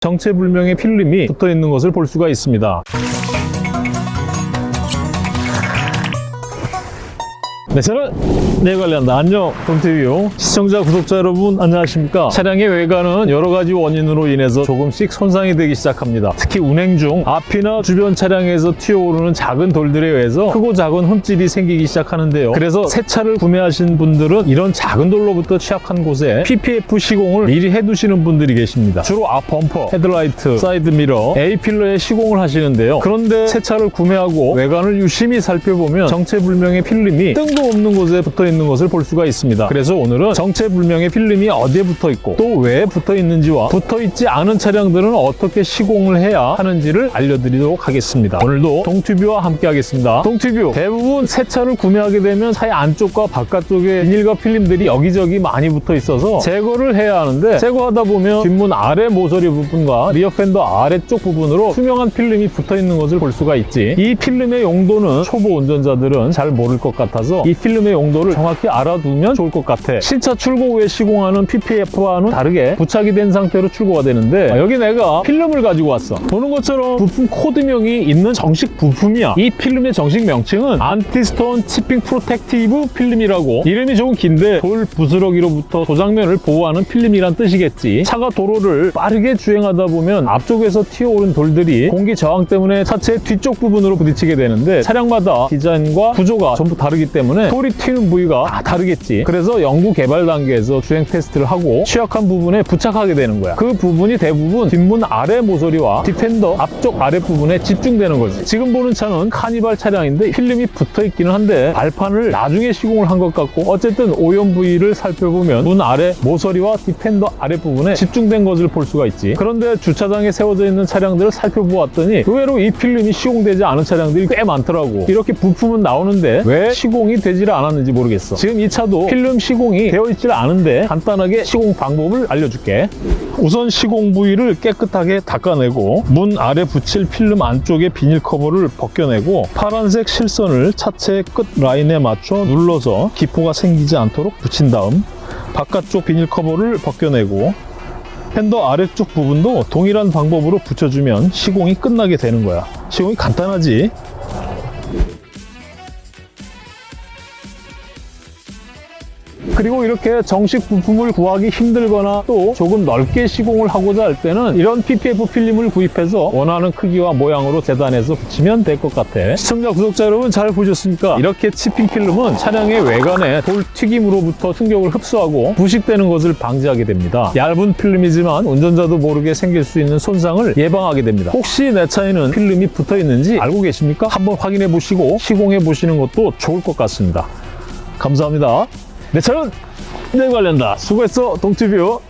정체불명의 필름이 붙어 있는 것을 볼 수가 있습니다. 네, 저는 네 관련다. 안녕, 동튜뷰 시청자, 구독자 여러분 안녕하십니까? 차량의 외관은 여러 가지 원인으로 인해서 조금씩 손상이 되기 시작합니다. 특히 운행 중 앞이나 주변 차량에서 튀어오르는 작은 돌들에 의해서 크고 작은 흠집이 생기기 시작하는데요. 그래서 새 차를 구매하신 분들은 이런 작은 돌로부터 취약한 곳에 PPF 시공을 미리 해두시는 분들이 계십니다. 주로 앞 범퍼, 헤드라이트, 사이드 미러, A필러에 시공을 하시는데요. 그런데 새 차를 구매하고 외관을 유심히 살펴보면 정체불명의 필름이 뜬금 없는 곳에 붙어 있는 것을 볼 수가 있습니다. 그래서 오늘은 정체불명의 필름이 어디에 붙어 있고 또 왜 붙어 있는지와 붙어 있지 않은 차량들은 어떻게 시공을 해야 하는지를 알려드리도록 하겠습니다. 오늘도 동튜뷰와 함께 하겠습니다. 동튜뷰 대부분 새 차를 구매하게 되면 차의 안쪽과 바깥쪽에 비닐과 필름들이 여기저기 많이 붙어 있어서 제거를 해야 하는데 제거하다 보면 뒷문 아래 모서리 부분과 rear 펜더 아래쪽 부분으로 투명한 필름이 붙어 있는 것을 볼 수가 있지. 이 필름의 용도는 초보 운전자들은 잘 모를 것 같아서 이 필름의 용도를 정확히 알아두면 좋을 것 같아. 신차 출고 후에 시공하는 PPF와는 다르게 부착이 된 상태로 출고가 되는데 아, 여기 내가 필름을 가지고 왔어. 보는 것처럼 부품 코드명이 있는 정식 부품이야. 이 필름의 정식 명칭은 anti-stone chipping protective film이라고 이름이 조금 긴데 돌 부스러기로부터 도장면을 보호하는 필름이란 뜻이겠지. 차가 도로를 빠르게 주행하다 보면 앞쪽에서 튀어오른 돌들이 공기 저항 때문에 차체 뒤쪽 부분으로 부딪히게 되는데 차량마다 디자인과 구조가 전부 다르기 때문에 돌이 튀는 부위가 다 다르겠지. 그래서 연구 개발 단계에서 주행 테스트를 하고 취약한 부분에 부착하게 되는 거야. 그 부분이 대부분 뒷문 아래 모서리와 뒤 펜더 앞쪽 아래 부분에 집중되는 거지. 지금 보는 차는 카니발 차량인데 필름이 붙어 있기는 한데 발판을 나중에 시공을 한 것 같고 어쨌든 오염 부위를 살펴보면 문 아래 모서리와 뒤 펜더 아래 부분에 집중된 것을 볼 수가 있지. 그런데 주차장에 세워져 있는 차량들을 살펴보았더니 의외로 이 필름이 시공되지 않은 차량들이 꽤 많더라고. 이렇게 부품은 나오는데 왜 시공이 되지를 않았는지 모르겠어. 지금 이 차도 필름 시공이 되어 있질 않은데 간단하게 시공 방법을 알려줄게. 우선 시공 부위를 깨끗하게 닦아내고 문 아래 붙일 필름 안쪽의 비닐 커버를 벗겨내고 파란색 실선을 차체 끝 라인에 맞춰 눌러서 기포가 생기지 않도록 붙인 다음 바깥쪽 비닐 커버를 벗겨내고 팬더 아래쪽 부분도 동일한 방법으로 붙여주면 시공이 끝나게 되는 거야. 시공이 간단하지? 그리고 이렇게 정식 부품을 구하기 힘들거나 또 조금 넓게 시공을 하고자 할 때는 이런 PPF 필름을 구입해서 원하는 크기와 모양으로 재단해서 붙이면 될 것 같아. 시청자, 구독자 여러분 잘 보셨습니까? 이렇게 치핑 필름은 차량의 외관에 돌 튀김으로부터 충격을 흡수하고 부식되는 것을 방지하게 됩니다. 얇은 필름이지만 운전자도 모르게 생길 수 있는 손상을 예방하게 됩니다. 혹시 내 차에는 필름이 붙어 있는지 알고 계십니까? 한번 확인해 보시고 시공해 보시는 것도 좋을 것 같습니다. 감사합니다. 내 차는 내 관련다. 수고했어, 동티뷰.